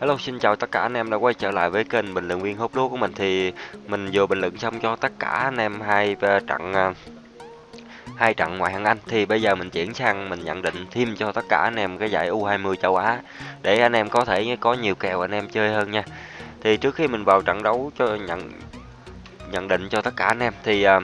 Hello, xin chào tất cả anh em đã quay trở lại với kênh bình luận viên hút lúa của mình thì mình vừa bình luận xong cho tất cả anh em hai ờ, trận ờ, hai trận ngoại hạng Anh thì bây giờ mình chuyển sang mình nhận định thêm cho tất cả anh em cái giải U20 châu Á để anh em có thể có nhiều kèo anh em chơi hơn nha. Thì trước khi mình vào trận đấu cho nhận nhận định cho tất cả anh em thì uh,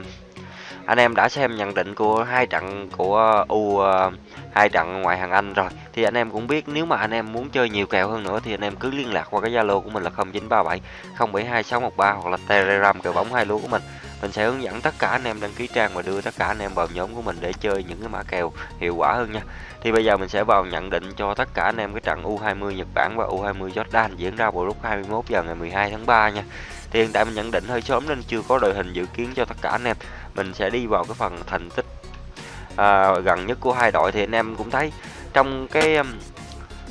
anh em đã xem nhận định của hai trận của U ờ, hai trận ngoại hạng Anh rồi. Thì anh em cũng biết nếu mà anh em muốn chơi nhiều kèo hơn nữa thì anh em cứ liên lạc qua cái Zalo của mình là 0937 072 613 hoặc là Telegram kèo bóng hai lúa của mình mình sẽ hướng dẫn tất cả anh em đăng ký trang và đưa tất cả anh em vào nhóm của mình để chơi những cái mã kèo hiệu quả hơn nha. Thì bây giờ mình sẽ vào nhận định cho tất cả anh em cái trận U20 Nhật Bản và U20 Jordan diễn ra vào lúc 21 giờ ngày 12 tháng 3 nha. Thì hiện tại mình nhận định hơi sớm nên chưa có đội hình dự kiến cho tất cả anh em. Mình sẽ đi vào cái phần thành tích à, gần nhất của hai đội thì anh em cũng thấy trong cái um,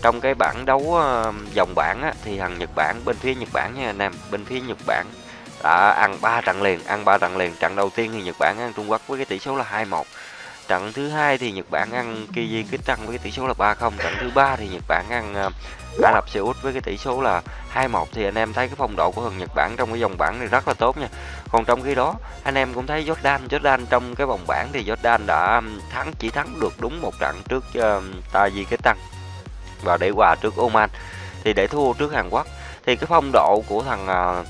trong cái bảng đấu um, dòng bảng á, thì thằng Nhật Bản bên phía Nhật Bản nha anh em. Bên phía Nhật Bản đã ăn 3 trận liền ăn 3 trận liền. Trận đầu tiên thì Nhật Bản ăn Trung Quốc với cái tỷ số là 2-1 trận thứ hai thì Nhật Bản ăn Kyrgyzstan với cái tỷ số là 3-0 trận thứ ba thì Nhật Bản ăn ờ, Ả Rập Xê Út với cái tỷ số là 2-1 thì anh em thấy cái phong độ của thằng Nhật Bản trong cái vòng bảng này rất là tốt nha. Còn trong khi đó, anh em cũng thấy Jordan, Jordan trong cái vòng bảng thì Jordan đã thắng chỉ thắng được đúng một trận trước ờ, uh, Tajikistan và để hòa trước Oman. Thì để thua trước Hàn Quốc. Thì cái phong độ của thằng uh,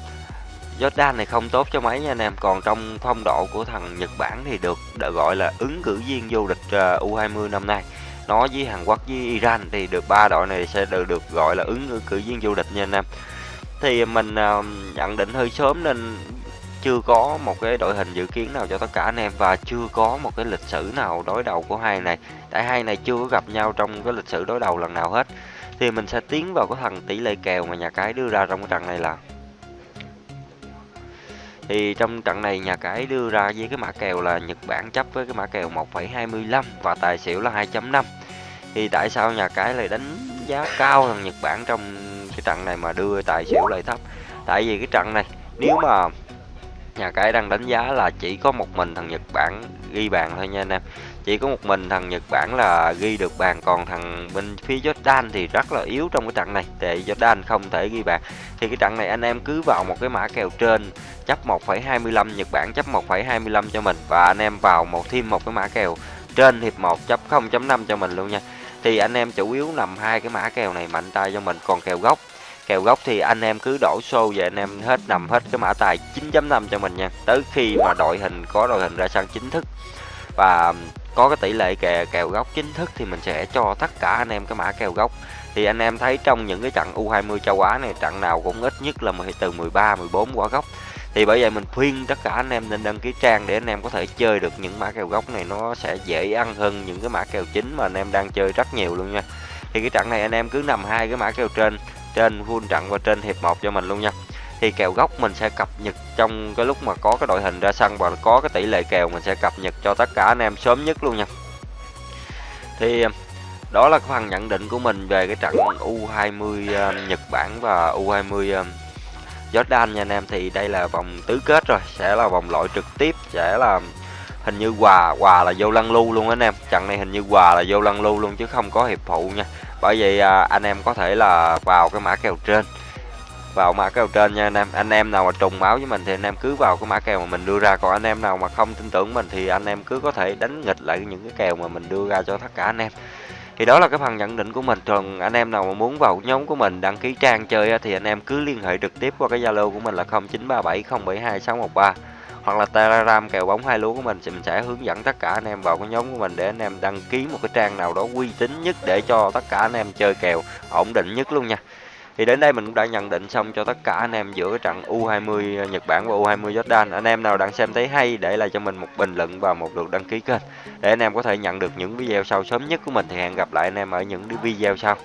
Jordan này không tốt cho mấy nha anh em. Còn trong phong độ của thằng Nhật Bản thì được, gọi là ứng cử viên vô địch ờ, U20 năm nay. Nó với Hàn Quốc với Iran thì được ba đội này sẽ được được gọi là ứng cử viên du lịch nha anh em. Thì mình ờ, nhận định hơi sớm nên chưa có một cái đội hình dự kiến nào cho tất cả anh em và chưa có một cái lịch sử nào đối đầu của hai này. Tại hai này chưa có gặp nhau trong cái lịch sử đối đầu lần nào hết. Thì mình sẽ tiến vào cái thằng tỷ lệ kèo mà nhà cái đưa ra trong cái trận này là thì trong trận này nhà cái đưa ra với cái mã kèo là Nhật Bản chấp với cái mã kèo 1,25 và tài xỉu là 2.5 thì tại sao nhà cái lại đánh giá cao thằng Nhật Bản trong cái trận này mà đưa tài xỉu lại thấp? Tại vì cái trận này nếu mà nhà cái đang đánh giá là chỉ có một mình thằng Nhật Bản ghi bàn thôi nha anh em. Chỉ có một mình thằng Nhật Bản là ghi được bàn còn thằng bên phía Jordan thì rất là yếu trong cái trận này. Để Jordan không thể ghi bàn. Thì cái trận này anh em cứ vào một cái mã kèo trên chấp 1,25 Nhật Bản chấp 1,25 cho mình và anh em vào một thêm một cái mã kèo trên hiệp 1 chấp 0.5 cho mình luôn nha. Thì anh em chủ yếu nằm hai cái mã kèo này mạnh tay cho mình còn kèo gốc kèo gốc thì anh em cứ đổ xô về, anh em hết nằm hết cái mã tài 9.5 cho mình nha. Tới khi mà đội hình, có đội hình ra sân chính thức và có cái tỷ lệ kèo kèo gốc chính thức thì mình sẽ cho tất cả anh em cái mã kèo gốc. Thì anh em thấy trong những cái trận U20 châu Á này, trận nào cũng ít nhất là từ 13 14 quả gốc. Thì bởi vậy mình khuyên tất cả anh em nên đăng ký trang để anh em có thể chơi được những mã kèo gốc này. Nó sẽ dễ ăn hơn những cái mã kèo chính mà anh em đang chơi rất nhiều luôn nha. Thì cái trận này anh em cứ nằm hai cái mã kèo trên trên full trận và trên hiệp 1 cho mình luôn nha. Thì kèo gốc mình sẽ cập nhật trong cái lúc mà có cái đội hình ra sân và có cái tỷ lệ kèo mình sẽ cập nhật cho tất cả anh em sớm nhất luôn nha. Thì, đó là phần nhận định của mình về cái trận U20 ờ, Nhật Bản và U20 ờ, Jordan nha anh em. Thì đây là vòng tứ kết rồi, sẽ là vòng loại trực tiếp, sẽ là hình như quà quà là vô lăng lưu luôn anh em. Trận này hình như quà là vô lăng lưu luôn chứ không có hiệp phụ nha bởi vậy à, anh em có thể là vào cái mã kèo trên. Vào mã kèo trên nha anh em. Anh em nào mà trùng máu với mình thì anh em cứ vào cái mã kèo mà mình đưa ra. Còn anh em nào mà không tin tưởng mình thì anh em cứ có thể đánh nghịch lại những cái kèo mà mình đưa ra cho tất cả anh em. Thì đó là cái phần nhận định của mình. Còn anh em nào mà muốn vào nhóm của mình đăng ký trang chơi thì anh em cứ liên hệ trực tiếp qua cái zalo của mình là 0937072613 hoặc là telegram kèo bóng hai lúa của mình thì mình sẽ hướng dẫn tất cả anh em vào cái nhóm của mình để anh em đăng ký một cái trang nào đó uy tín nhất để cho tất cả anh em chơi kèo ổn định nhất luôn nha thì đến đây mình cũng đã nhận định xong cho tất cả anh em giữa trận U20 Nhật Bản và U20 Jordan. Anh em nào đang xem thấy hay để lại cho mình một bình luận và một lượt đăng ký kênh để anh em có thể nhận được những video sau sớm nhất của mình thì hẹn gặp lại anh em ở những video sau.